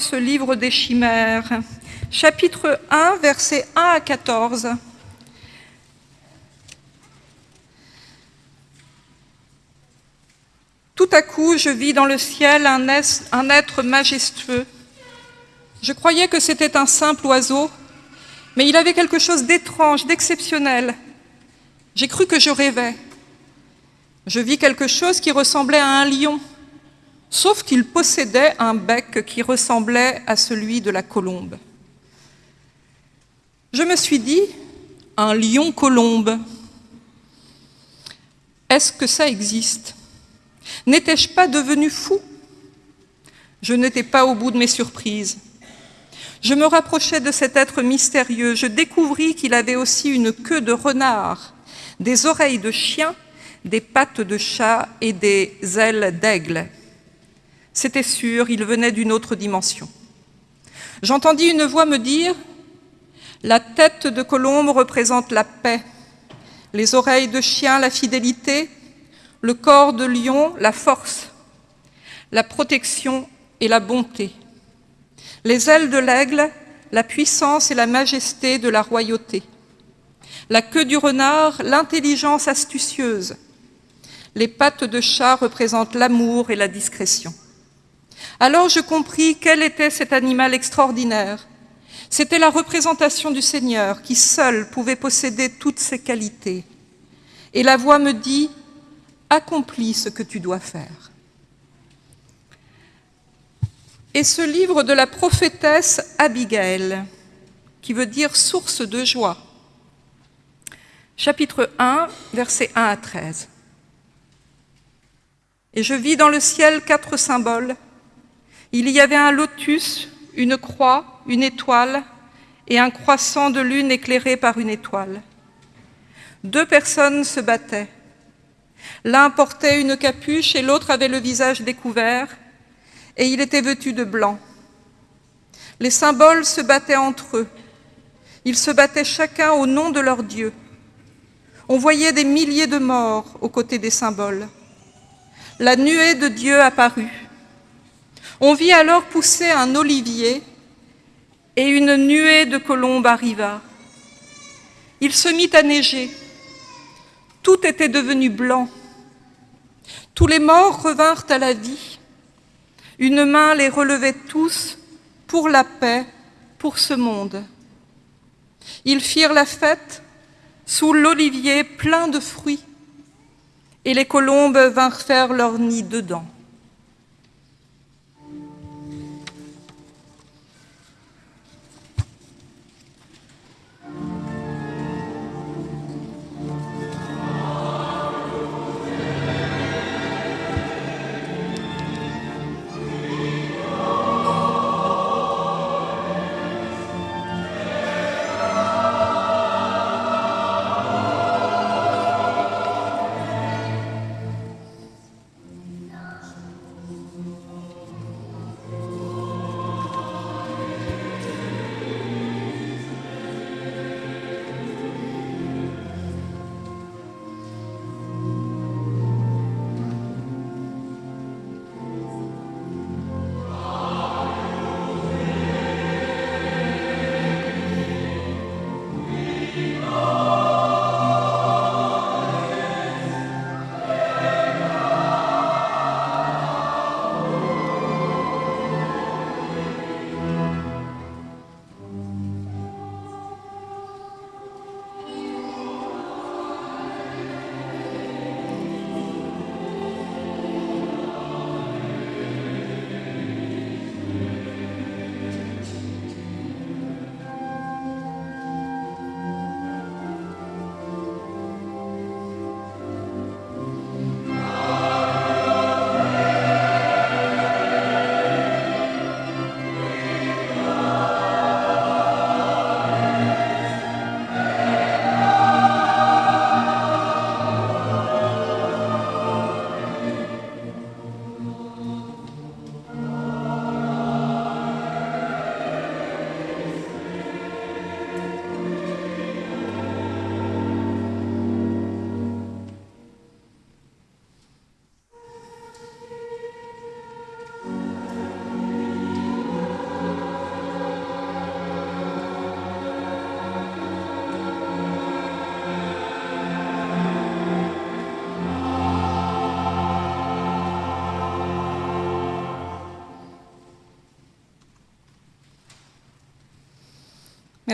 ce livre des chimères. Chapitre 1, versets 1 à 14. Tout à coup, je vis dans le ciel un être majestueux. Je croyais que c'était un simple oiseau, mais il avait quelque chose d'étrange, d'exceptionnel. J'ai cru que je rêvais. Je vis quelque chose qui ressemblait à un lion, sauf qu'il possédait un bec qui ressemblait à celui de la colombe. Je me suis dit, un lion-colombe, est-ce que ça existe? N'étais-je pas devenu fou? Je n'étais pas au bout de mes surprises. Je me rapprochais de cet être mystérieux. Je découvris qu'il avait aussi une queue de renard, des oreilles de chien, des pattes de chat et des ailes d'aigle. C'était sûr, il venait d'une autre dimension. J'entendis une voix me dire « La tête de colombe représente la paix, les oreilles de chien, la fidélité, le corps de lion, la force, la protection et la bonté, les ailes de l'aigle, la puissance et la majesté de la royauté, la queue du renard, l'intelligence astucieuse, les pattes de chat représentent l'amour et la discrétion. Alors je compris quel était cet animal extraordinaire. C'était la représentation du Seigneur qui seul pouvait posséder toutes ses qualités. Et la voix me dit accomplis ce que tu dois faire. Et ce livre de la prophétesse Abigail, qui veut dire source de joie, chapitre 1, versets 1 à 13. Et je vis dans le ciel quatre symboles. Il y avait un lotus, une croix, une étoile et un croissant de lune éclairé par une étoile. Deux personnes se battaient. L'un portait une capuche et l'autre avait le visage découvert, et il était vêtu de blanc. Les symboles se battaient entre eux. Ils se battaient chacun au nom de leur Dieu. On voyait des milliers de morts aux côtés des symboles. La nuée de Dieu apparut. On vit alors pousser un olivier et une nuée de colombes arriva. Il se mit à neiger. Tout était devenu blanc. Tous les morts revinrent à la vie. Une main les relevait tous pour la paix, pour ce monde. Ils firent la fête sous l'olivier plein de fruits, et les colombes vinrent faire leur nid dedans.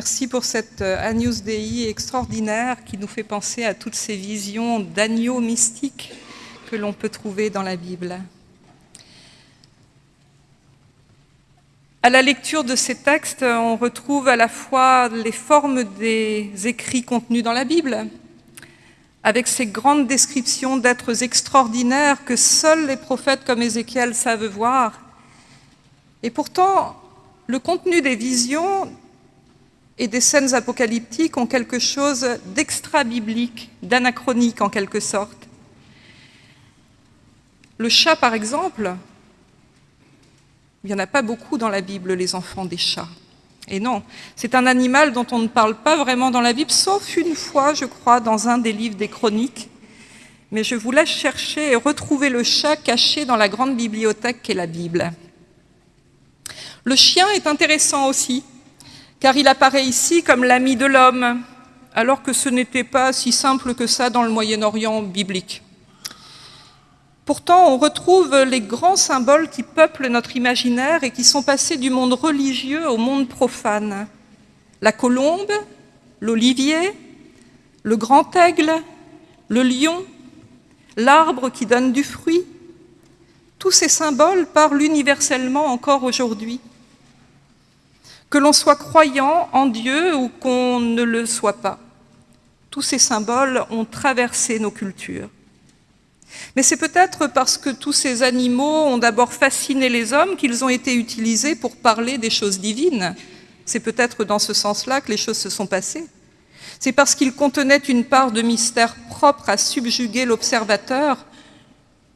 Merci pour cette euh, Agnus Dei extraordinaire qui nous fait penser à toutes ces visions d'agneaux mystiques que l'on peut trouver dans la Bible. À la lecture de ces textes, on retrouve à la fois les formes des écrits contenus dans la Bible, avec ces grandes descriptions d'êtres extraordinaires que seuls les prophètes comme Ézéchiel savent voir. Et pourtant, le contenu des visions et des scènes apocalyptiques ont quelque chose d'extra-biblique, d'anachronique en quelque sorte. Le chat, par exemple, il n'y en a pas beaucoup dans la Bible, les enfants des chats. Et non, c'est un animal dont on ne parle pas vraiment dans la Bible, sauf une fois, je crois, dans un des livres des chroniques. Mais je vous laisse chercher et retrouver le chat caché dans la grande bibliothèque qu'est la Bible. Le chien est intéressant aussi car il apparaît ici comme l'ami de l'homme, alors que ce n'était pas si simple que ça dans le Moyen-Orient biblique. Pourtant, on retrouve les grands symboles qui peuplent notre imaginaire et qui sont passés du monde religieux au monde profane. La colombe, l'olivier, le grand aigle, le lion, l'arbre qui donne du fruit, tous ces symboles parlent universellement encore aujourd'hui. Que l'on soit croyant en Dieu ou qu'on ne le soit pas, tous ces symboles ont traversé nos cultures. Mais c'est peut-être parce que tous ces animaux ont d'abord fasciné les hommes qu'ils ont été utilisés pour parler des choses divines. C'est peut-être dans ce sens-là que les choses se sont passées. C'est parce qu'ils contenaient une part de mystère propre à subjuguer l'observateur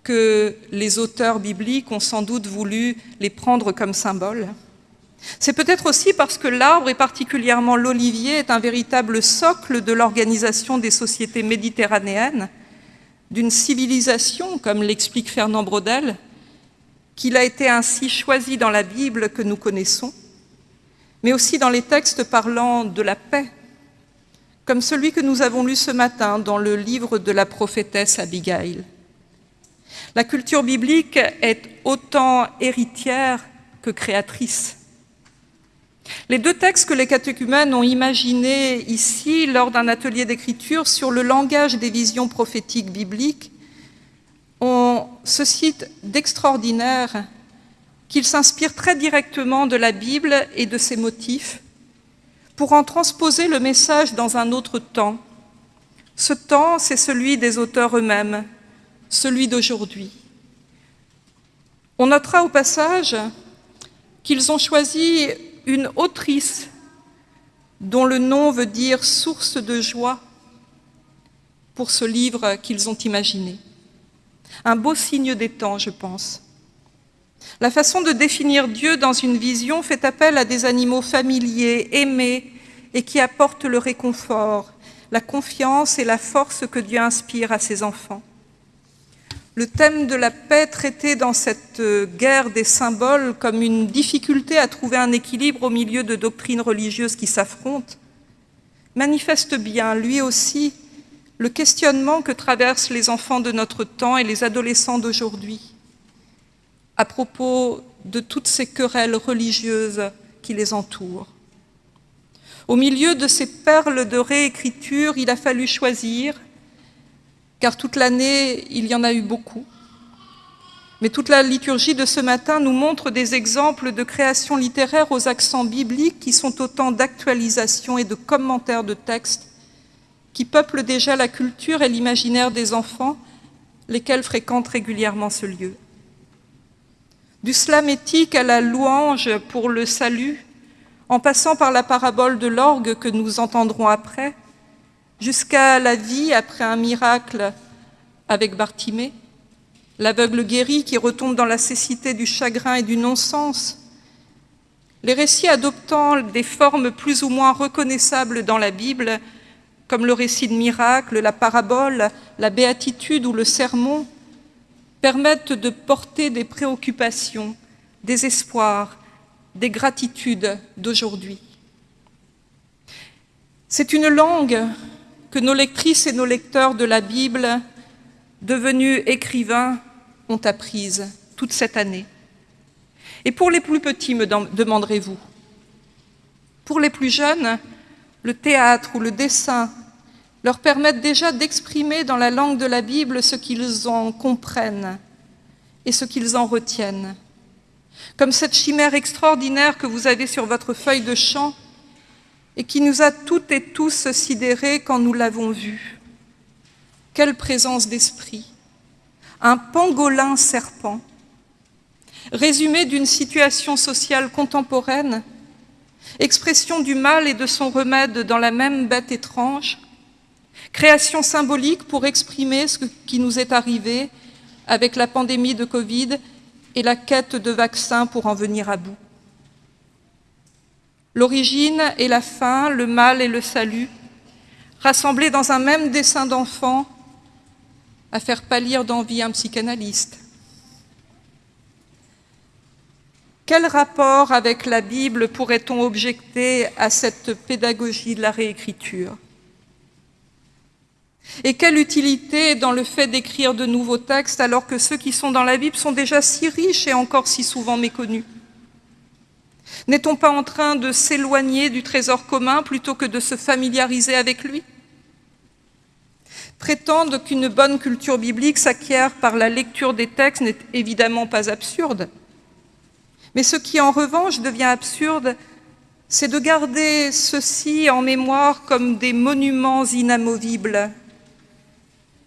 que les auteurs bibliques ont sans doute voulu les prendre comme symboles. C'est peut-être aussi parce que l'arbre, et particulièrement l'olivier, est un véritable socle de l'organisation des sociétés méditerranéennes, d'une civilisation, comme l'explique Fernand Braudel, qu'il a été ainsi choisi dans la Bible que nous connaissons, mais aussi dans les textes parlant de la paix, comme celui que nous avons lu ce matin dans le livre de la prophétesse Abigail. La culture biblique est autant héritière que créatrice. Les deux textes que les catéchumènes ont imaginés ici lors d'un atelier d'écriture sur le langage des visions prophétiques bibliques ont ce site d'extraordinaire qu'ils s'inspirent très directement de la Bible et de ses motifs pour en transposer le message dans un autre temps. Ce temps, c'est celui des auteurs eux-mêmes, celui d'aujourd'hui. On notera au passage qu'ils ont choisi une autrice dont le nom veut dire source de joie pour ce livre qu'ils ont imaginé. Un beau signe des temps, je pense. La façon de définir Dieu dans une vision fait appel à des animaux familiers, aimés et qui apportent le réconfort, la confiance et la force que Dieu inspire à ses enfants. Le thème de la paix traité dans cette euh, guerre des symboles comme une difficulté à trouver un équilibre au milieu de doctrines religieuses qui s'affrontent manifeste bien, lui aussi, le questionnement que traversent les enfants de notre temps et les adolescents d'aujourd'hui à propos de toutes ces querelles religieuses qui les entourent. Au milieu de ces perles de réécriture, il a fallu choisir car toute l'année, il y en a eu beaucoup. Mais toute la liturgie de ce matin nous montre des exemples de créations littéraires aux accents bibliques qui sont autant d'actualisation et de commentaires de textes qui peuplent déjà la culture et l'imaginaire des enfants, lesquels fréquentent régulièrement ce lieu. Du slam éthique à la louange pour le salut, en passant par la parabole de l'orgue que nous entendrons après, jusqu'à la vie après un miracle avec Bartimée, l'aveugle guéri qui retombe dans la cécité du chagrin et du non-sens, les récits adoptant des formes plus ou moins reconnaissables dans la Bible, comme le récit de miracle, la parabole, la béatitude ou le sermon, permettent de porter des préoccupations, des espoirs, des gratitudes d'aujourd'hui. C'est une langue que nos lectrices et nos lecteurs de la Bible, devenus écrivains, ont apprise toute cette année. Et pour les plus petits, me demanderez-vous Pour les plus jeunes, le théâtre ou le dessin leur permettent déjà d'exprimer dans la langue de la Bible ce qu'ils en comprennent et ce qu'ils en retiennent. Comme cette chimère extraordinaire que vous avez sur votre feuille de chant et qui nous a toutes et tous sidérés quand nous l'avons vue. Quelle présence d'esprit Un pangolin serpent, résumé d'une situation sociale contemporaine, expression du mal et de son remède dans la même bête étrange, création symbolique pour exprimer ce qui nous est arrivé avec la pandémie de Covid et la quête de vaccins pour en venir à bout. L'origine et la fin, le mal et le salut, rassemblés dans un même dessin d'enfant, à faire pâlir d'envie un psychanalyste. Quel rapport avec la Bible pourrait-on objecter à cette pédagogie de la réécriture? Et quelle utilité dans le fait d'écrire de nouveaux textes alors que ceux qui sont dans la Bible sont déjà si riches et encore si souvent méconnus? N'est-on pas en train de s'éloigner du trésor commun plutôt que de se familiariser avec lui? Prétendre qu'une bonne culture biblique s'acquiert par la lecture des textes n'est évidemment pas absurde. Mais ce qui, en revanche, devient absurde, c'est de garder ceux-ci en mémoire comme des monuments inamovibles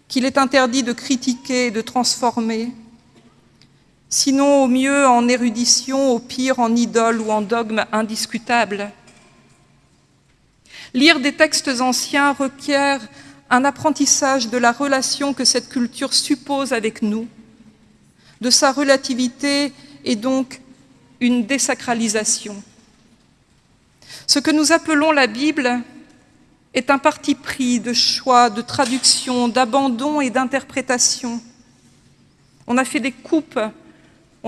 qu'il est interdit de critiquer et de transformer, sinon au mieux en érudition, au pire en idole ou en dogme indiscutable. Lire des textes anciens requiert un apprentissage de la relation que cette culture suppose avec nous, de sa relativité et donc une désacralisation. Ce que nous appelons la Bible est un parti pris de choix, de traduction, d'abandon et d'interprétation. On a fait des coupes,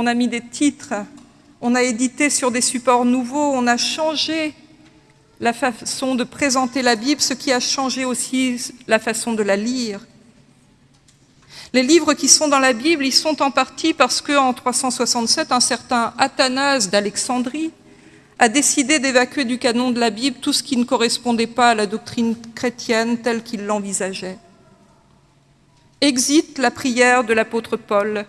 on a mis des titres, on a édité sur des supports nouveaux, on a changé la façon de présenter la Bible, ce qui a changé aussi la façon de la lire. Les livres qui sont dans la Bible, ils sont en partie parce qu'en 367, un certain Athanase d'Alexandrie a décidé d'évacuer du canon de la Bible tout ce qui ne correspondait pas à la doctrine chrétienne telle qu'il l'envisageait. Exit la prière de l'apôtre Paul,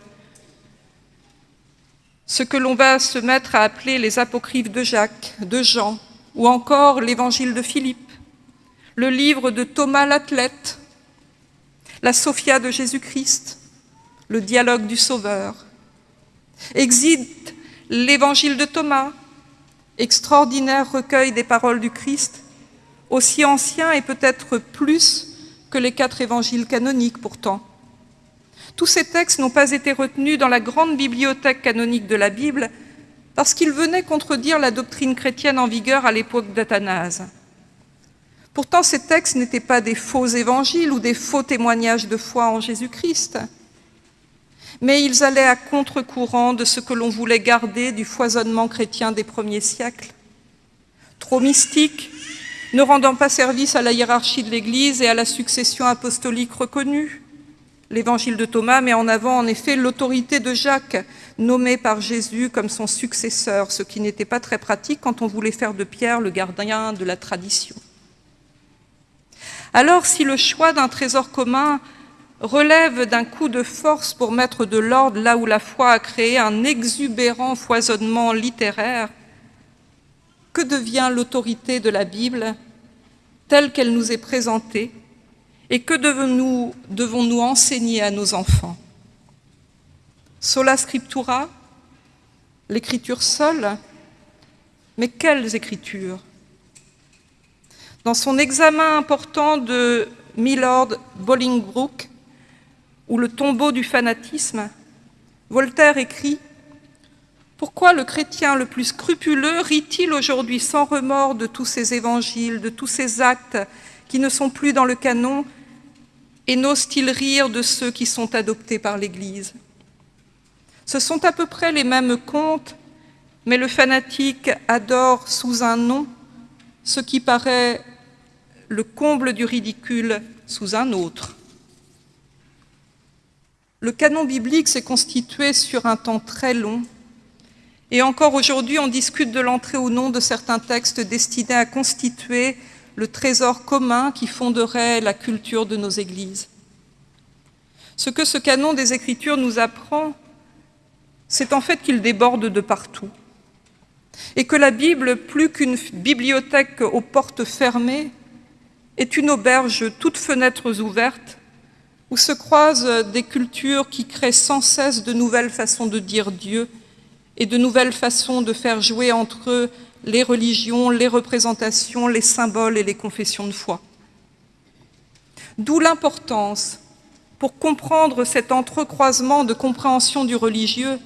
ce que l'on va se mettre à appeler les apocryphes de Jacques, de Jean, ou encore l'évangile de Philippe, le livre de Thomas l'athlète, la Sophia de Jésus-Christ, le dialogue du Sauveur. Exit l'évangile de Thomas, extraordinaire recueil des paroles du Christ, aussi ancien et peut-être plus que les quatre évangiles canoniques pourtant. Tous ces textes n'ont pas été retenus dans la grande bibliothèque canonique de la Bible parce qu'ils venaient contredire la doctrine chrétienne en vigueur à l'époque d'Athanase. Pourtant, ces textes n'étaient pas des faux évangiles ou des faux témoignages de foi en Jésus-Christ, mais ils allaient à contre-courant de ce que l'on voulait garder du foisonnement chrétien des premiers siècles. Trop mystiques, ne rendant pas service à la hiérarchie de l'Église et à la succession apostolique reconnue. L'évangile de Thomas met en avant en effet l'autorité de Jacques, nommé par Jésus comme son successeur, ce qui n'était pas très pratique quand on voulait faire de Pierre le gardien de la tradition. Alors si le choix d'un trésor commun relève d'un coup de force pour mettre de l'ordre là où la foi a créé un exubérant foisonnement littéraire, que devient l'autorité de la Bible telle qu'elle nous est présentée et que devons-nous devons enseigner à nos enfants? Sola scriptura, l'écriture seule, mais quelles écritures? Dans son examen important de Milord Bolingbroke, ou le tombeau du fanatisme, Voltaire écrit « Pourquoi le chrétien le plus scrupuleux rit-il aujourd'hui sans remords de tous ces évangiles, de tous ces actes qui ne sont plus dans le canon, et n'ose-t-il rire de ceux qui sont adoptés par l'Église? Ce sont à peu près les mêmes contes, mais le fanatique adore sous un nom ce qui paraît le comble du ridicule sous un autre. Le canon biblique s'est constitué sur un temps très long, et encore aujourd'hui on discute de l'entrée ou non de certains textes destinés à constituer le trésor commun qui fonderait la culture de nos églises. Ce que ce canon des Écritures nous apprend, c'est en fait qu'il déborde de partout et que la Bible, plus qu'une bibliothèque aux portes fermées, est une auberge toutes fenêtres ouvertes où se croisent des cultures qui créent sans cesse de nouvelles façons de dire Dieu et de nouvelles façons de faire jouer entre eux les religions, les représentations, les symboles et les confessions de foi. D'où l'importance, pour comprendre cet entrecroisement de compréhension du religieux,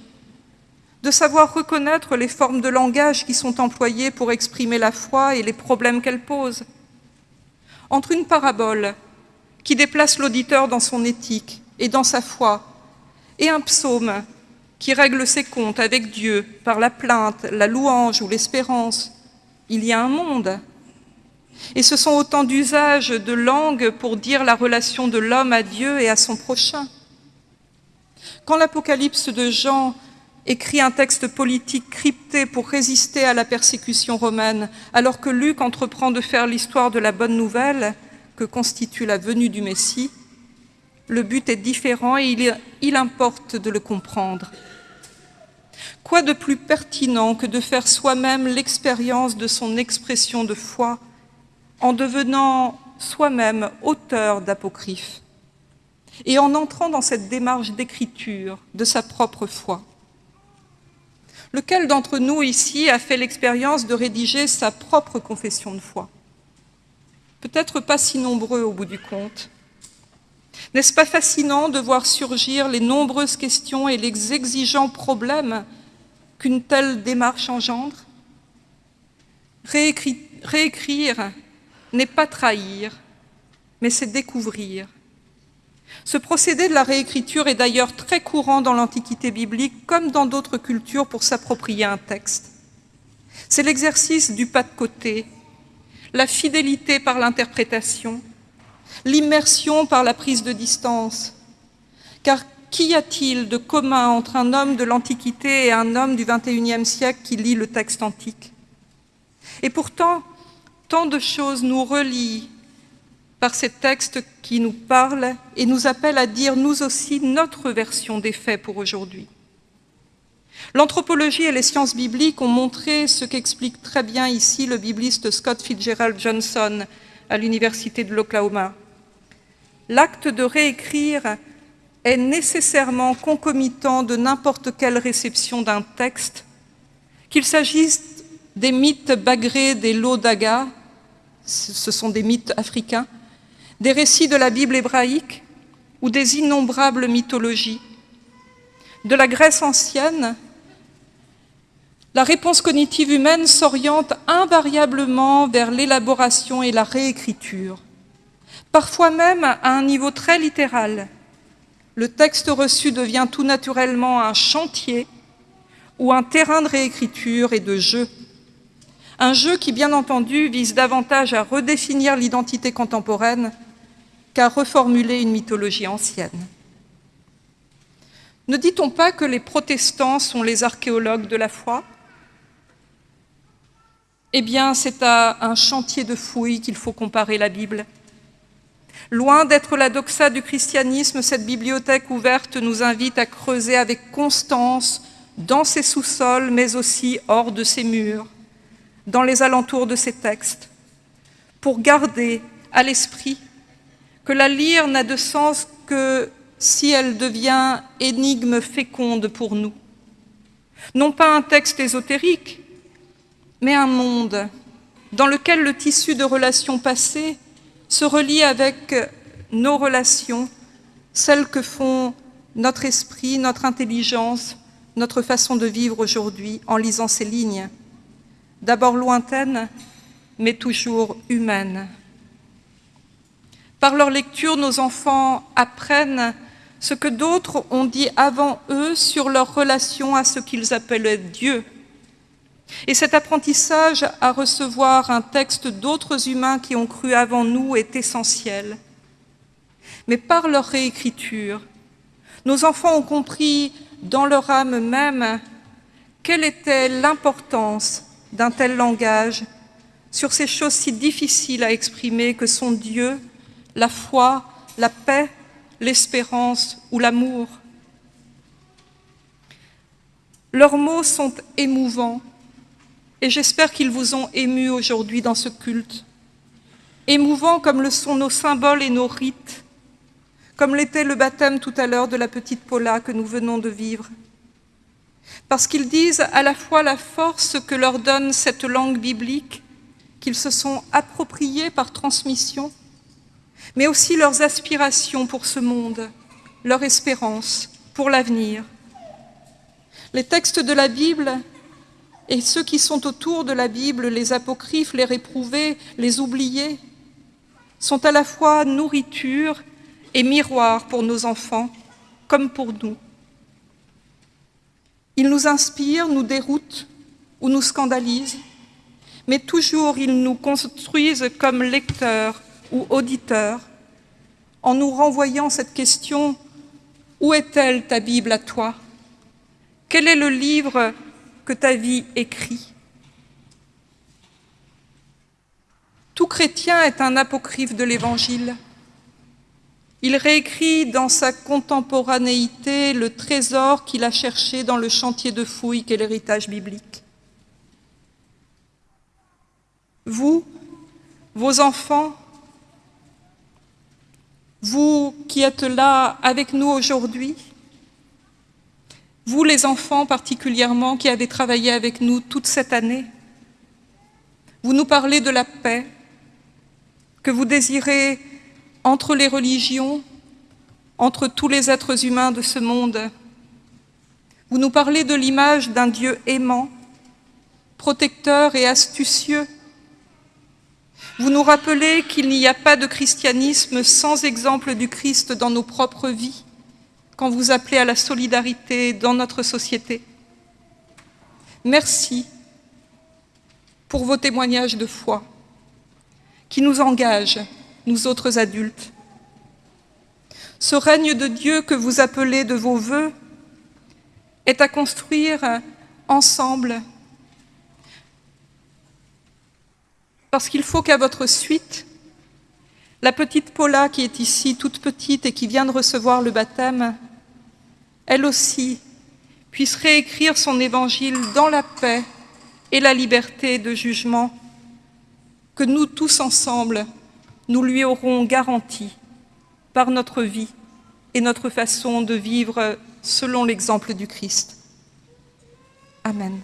de savoir reconnaître les formes de langage qui sont employées pour exprimer la foi et les problèmes qu'elle pose. Entre une parabole qui déplace l'auditeur dans son éthique et dans sa foi, et un psaume qui règle ses comptes avec Dieu par la plainte, la louange ou l'espérance, il y a un monde. Et ce sont autant d'usages de langue pour dire la relation de l'homme à Dieu et à son prochain. Quand l'Apocalypse de Jean écrit un texte politique crypté pour résister à la persécution romaine, alors que Luc entreprend de faire l'histoire de la bonne nouvelle que constitue la venue du Messie, le but est différent et il, importe de le comprendre. Quoi de plus pertinent que de faire soi-même l'expérience de son expression de foi en devenant soi-même auteur d'apocryphes et en entrant dans cette démarche d'écriture de sa propre foi? Lequel d'entre nous ici a fait l'expérience de rédiger sa propre confession de foi? Peut-être pas si nombreux au bout du compte. N'est-ce pas fascinant de voir surgir les nombreuses questions et les exigeants problèmes qu'une telle démarche engendre? Réécrire n'est pas trahir, mais c'est découvrir. Ce procédé de la réécriture est d'ailleurs très courant dans l'Antiquité biblique comme dans d'autres cultures pour s'approprier un texte. C'est l'exercice du pas de côté, la fidélité par l'interprétation, l'immersion par la prise de distance. Car qu'y a-t-il de commun entre un homme de l'Antiquité et un homme du XXIe siècle qui lit le texte antique? Et pourtant, tant de choses nous relient par ces textes qui nous parlent et nous appellent à dire nous aussi notre version des faits pour aujourd'hui. L'anthropologie et les sciences bibliques ont montré ce qu'explique très bien ici le bibliste Scott Fitzgerald Johnson à l'Université de l'Oklahoma. L'acte de réécrire est nécessairement concomitant de n'importe quelle réception d'un texte, qu'il s'agisse des mythes bagrés des Lodaga, ce sont des mythes africains, des récits de la Bible hébraïque ou des innombrables mythologies. De la Grèce ancienne, la réponse cognitive humaine s'oriente invariablement vers l'élaboration et la réécriture, parfois même à un niveau très littéral. Le texte reçu devient tout naturellement un chantier ou un terrain de réécriture et de jeu. Un jeu qui, bien entendu, vise davantage à redéfinir l'identité contemporaine qu'à reformuler une mythologie ancienne. Ne dit-on pas que les protestants sont les archéologues de la foi? Eh bien, c'est à un chantier de fouilles qu'il faut comparer la Bible. Loin d'être la doxa du christianisme, cette bibliothèque ouverte nous invite à creuser avec constance dans ses sous-sols, mais aussi hors de ses murs, dans les alentours de ses textes, pour garder à l'esprit que la lire n'a de sens que si elle devient énigme féconde pour nous. Non pas un texte ésotérique, mais un monde dans lequel le tissu de relations passées se relie avec nos relations, celles que font notre esprit, notre intelligence, notre façon de vivre aujourd'hui en lisant ces lignes, d'abord lointaines, mais toujours humaines. Par leur lecture, nos enfants apprennent ce que d'autres ont dit avant eux sur leur relation à ce qu'ils appelaient Dieu. Et cet apprentissage à recevoir un texte d'autres humains qui ont cru avant nous est essentiel. Mais par leur réécriture, nos enfants ont compris dans leur âme même quelle était l'importance d'un tel langage sur ces choses si difficiles à exprimer que sont Dieu, la foi, la paix, l'espérance ou l'amour. Leurs mots sont émouvants et j'espère qu'ils vous ont ému aujourd'hui dans ce culte. Émouvants comme le sont nos symboles et nos rites, comme l'était le baptême tout à l'heure de la petite Paula que nous venons de vivre. Parce qu'ils disent à la fois la force que leur donne cette langue biblique, qu'ils se sont appropriés par transmission, mais aussi leurs aspirations pour ce monde, leur espérance pour l'avenir. Les textes de la Bible et ceux qui sont autour de la Bible, les apocryphes, les réprouvés, les oubliés, sont à la fois nourriture et miroir pour nos enfants, comme pour nous. Ils nous inspirent, nous déroutent ou nous scandalisent, mais toujours ils nous construisent comme lecteurs ou auditeurs, en nous renvoyant cette question « Où est-elle ta Bible à toi? Quel est le livre que ta vie écrit ?» Tout chrétien est un apocryphe de l'Évangile. Il réécrit dans sa contemporanéité le trésor qu'il a cherché dans le chantier de fouilles qu'est l'héritage biblique. Vous, vos enfants, vous qui êtes là avec nous aujourd'hui, vous les enfants particulièrement qui avez travaillé avec nous toute cette année, vous nous parlez de la paix que vous désirez entre les religions, entre tous les êtres humains de ce monde. Vous nous parlez de l'image d'un Dieu aimant, protecteur et astucieux. Vous nous rappelez qu'il n'y a pas de christianisme sans exemple du Christ dans nos propres vies, quand vous appelez à la solidarité dans notre société. Merci pour vos témoignages de foi qui nous engagent nous autres adultes. Ce règne de Dieu que vous appelez de vos voeux est à construire ensemble, parce qu'il faut qu'à votre suite, la petite Paula qui est ici, toute petite et qui vient de recevoir le baptême, elle aussi puisse réécrire son évangile dans la paix et la liberté de jugement que nous tous ensemble nous lui aurons garanti par notre vie et notre façon de vivre selon l'exemple du Christ. Amen.